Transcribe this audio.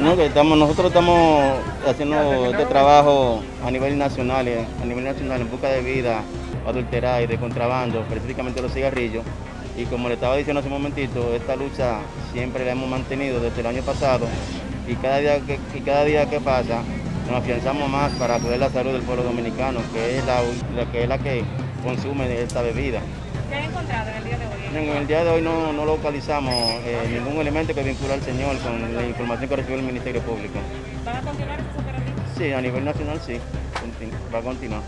No, que estamos, nosotros estamos haciendo este trabajo a nivel nacional, eh, a nivel nacional en busca de vida adulterada y de contrabando, específicamente los cigarrillos. Y como le estaba diciendo hace un momentito, esta lucha siempre la hemos mantenido desde el año pasado y cada día que, y cada día que pasa nos afianzamos más para cuidar la salud del pueblo dominicano, que es la, la que es la que consume esta bebida. ¿Qué han encontrado en el día de hoy? En el día de hoy no, no localizamos eh, ningún elemento que vincula al señor con la información que recibió el Ministerio Público. ¿Van a continuar esos operativos? Sí, a nivel nacional sí, va a continuar.